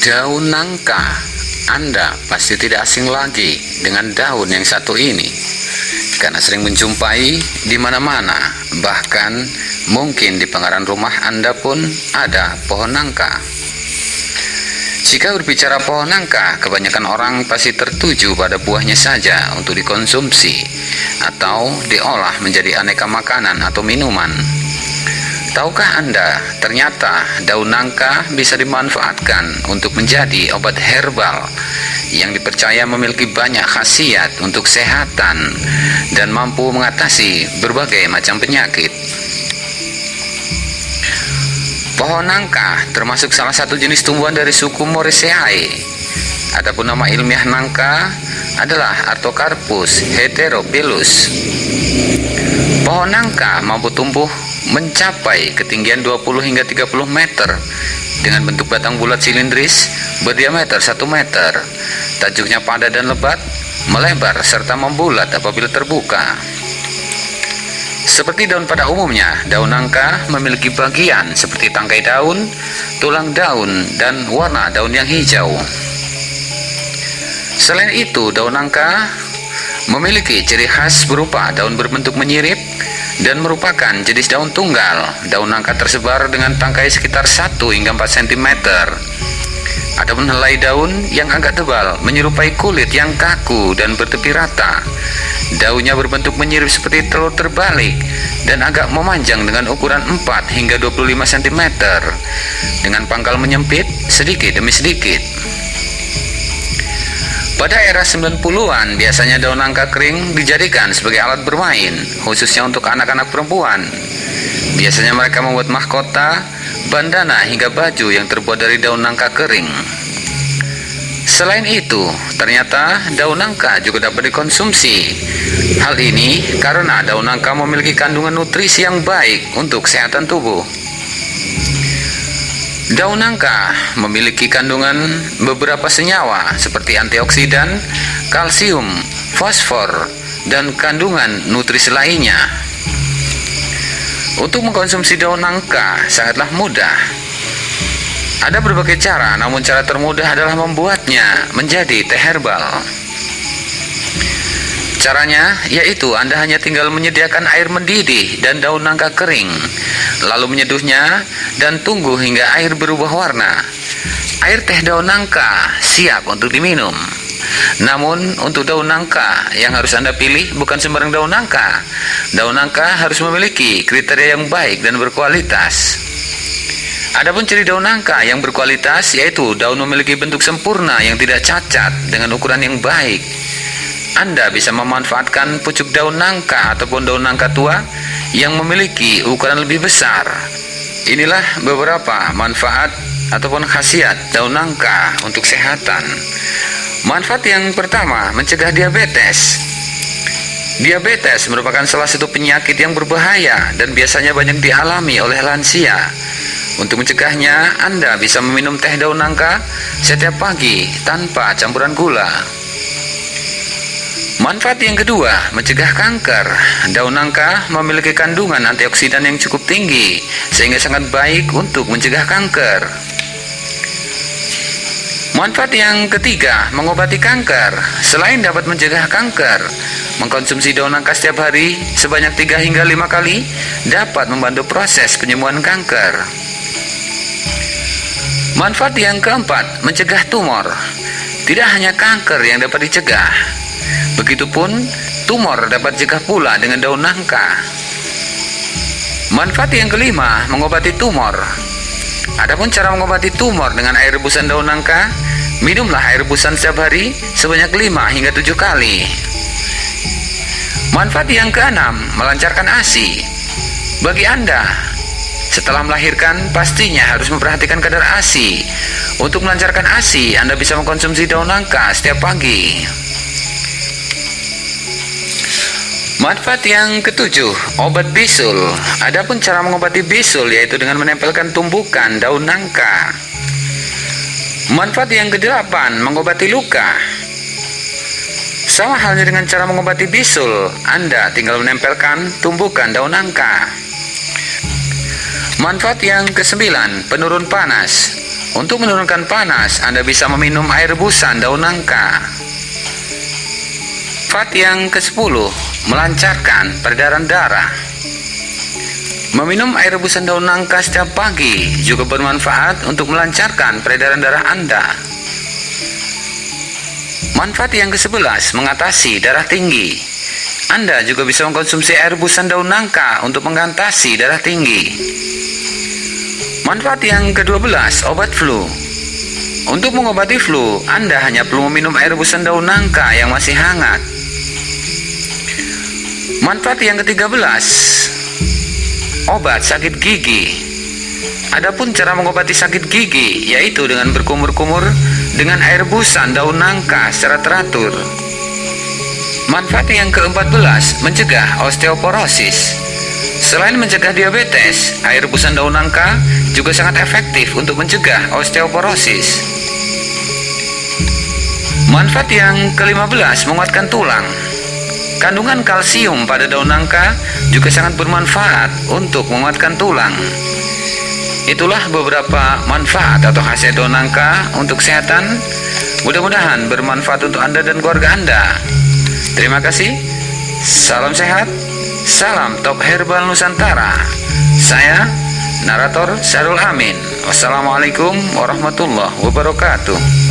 Daun nangka, Anda pasti tidak asing lagi dengan daun yang satu ini, karena sering menjumpai di mana-mana, bahkan mungkin di pengaran rumah Anda pun ada pohon nangka. Jika berbicara pohon nangka, kebanyakan orang pasti tertuju pada buahnya saja untuk dikonsumsi atau diolah menjadi aneka makanan atau minuman. Tahukah Anda, ternyata daun nangka bisa dimanfaatkan untuk menjadi obat herbal yang dipercaya memiliki banyak khasiat untuk kesehatan dan mampu mengatasi berbagai macam penyakit. Pohon nangka termasuk salah satu jenis tumbuhan dari suku Moraceae. Adapun nama ilmiah nangka adalah Artocarpus heteropilus. Pohon nangka mampu tumbuh mencapai ketinggian 20 hingga 30 meter dengan bentuk batang bulat silindris berdiameter 1 meter. Tajuknya padat dan lebat, melebar serta membulat apabila terbuka. Seperti daun pada umumnya, daun nangka memiliki bagian seperti tangkai daun, tulang daun, dan warna daun yang hijau. Selain itu, daun nangka memiliki ciri khas berupa daun berbentuk menyirip dan merupakan jenis daun tunggal. Daun nangka tersebar dengan tangkai sekitar 1 hingga 4 cm. Adapun helai daun yang agak tebal menyerupai kulit yang kaku dan bertepi rata. Daunnya berbentuk menyirip seperti telur terbalik dan agak memanjang dengan ukuran 4 hingga 25 cm dengan pangkal menyempit sedikit demi sedikit. Pada era 90-an, biasanya daun nangka kering dijadikan sebagai alat bermain, khususnya untuk anak-anak perempuan. Biasanya mereka membuat mahkota, bandana hingga baju yang terbuat dari daun nangka kering. Selain itu, ternyata daun nangka juga dapat dikonsumsi. Hal ini karena daun nangka memiliki kandungan nutrisi yang baik untuk kesehatan tubuh. Daun nangka memiliki kandungan beberapa senyawa seperti antioksidan, kalsium, fosfor, dan kandungan nutrisi lainnya. Untuk mengkonsumsi daun nangka sangatlah mudah. Ada berbagai cara, namun cara termudah adalah membuatnya menjadi teh herbal. Caranya yaitu Anda hanya tinggal menyediakan air mendidih dan daun nangka kering, lalu menyeduhnya dan tunggu hingga air berubah warna. Air teh daun nangka siap untuk diminum. Namun untuk daun nangka yang harus Anda pilih bukan sembarang daun nangka. Daun nangka harus memiliki kriteria yang baik dan berkualitas. Adapun ciri daun nangka yang berkualitas yaitu daun memiliki bentuk sempurna yang tidak cacat dengan ukuran yang baik anda bisa memanfaatkan pucuk daun nangka ataupun daun nangka tua yang memiliki ukuran lebih besar. Inilah beberapa manfaat ataupun khasiat daun nangka untuk kesehatan. Manfaat yang pertama, mencegah diabetes. Diabetes merupakan salah satu penyakit yang berbahaya dan biasanya banyak dialami oleh lansia. Untuk mencegahnya, Anda bisa meminum teh daun nangka setiap pagi tanpa campuran gula. Manfaat yang kedua, mencegah kanker. Daun nangka memiliki kandungan antioksidan yang cukup tinggi, sehingga sangat baik untuk mencegah kanker. Manfaat yang ketiga, mengobati kanker. Selain dapat mencegah kanker, mengkonsumsi daun nangka setiap hari sebanyak 3 hingga 5 kali dapat membantu proses penyembuhan kanker. Manfaat yang keempat, mencegah tumor. Tidak hanya kanker yang dapat dicegah, Begitupun tumor dapat dicegah pula dengan daun nangka. Manfaat yang kelima, mengobati tumor. Adapun cara mengobati tumor dengan air rebusan daun nangka, minumlah air rebusan setiap hari sebanyak 5 hingga 7 kali. Manfaat yang keenam, melancarkan ASI. Bagi Anda, setelah melahirkan, pastinya harus memperhatikan kadar ASI. Untuk melancarkan ASI, Anda bisa mengkonsumsi daun nangka setiap pagi. Manfaat yang ketujuh, obat bisul. Adapun cara mengobati bisul yaitu dengan menempelkan tumbukan daun nangka. Manfaat yang kedelapan, mengobati luka. Sama halnya dengan cara mengobati bisul, Anda tinggal menempelkan tumbukan daun nangka. Manfaat yang kesembilan, penurun panas. Untuk menurunkan panas, Anda bisa meminum air rebusan daun nangka. Fat yang ke-10, melancarkan peredaran darah. Meminum air rebusan daun nangka setiap pagi juga bermanfaat untuk melancarkan peredaran darah Anda. Manfaat yang ke-11 mengatasi darah tinggi. Anda juga bisa mengkonsumsi air rebusan daun nangka untuk mengatasi darah tinggi. Manfaat yang ke-12 obat flu. Untuk mengobati flu, Anda hanya perlu meminum air rebusan daun nangka yang masih hangat. Manfaat yang ke-13 obat sakit gigi. Adapun cara mengobati sakit gigi yaitu dengan berkumur-kumur dengan air rebusan daun nangka secara teratur. Manfaat yang ke-14 mencegah osteoporosis. Selain mencegah diabetes, air rebusan daun nangka juga sangat efektif untuk mencegah osteoporosis. Manfaat yang ke-15 menguatkan tulang. Kandungan kalsium pada daun nangka juga sangat bermanfaat untuk menguatkan tulang. Itulah beberapa manfaat atau khasiat daun nangka untuk kesehatan. Mudah-mudahan bermanfaat untuk Anda dan keluarga Anda. Terima kasih. Salam sehat. Salam Top Herbal Nusantara. Saya narator Sarul Amin. Wassalamualaikum warahmatullahi wabarakatuh.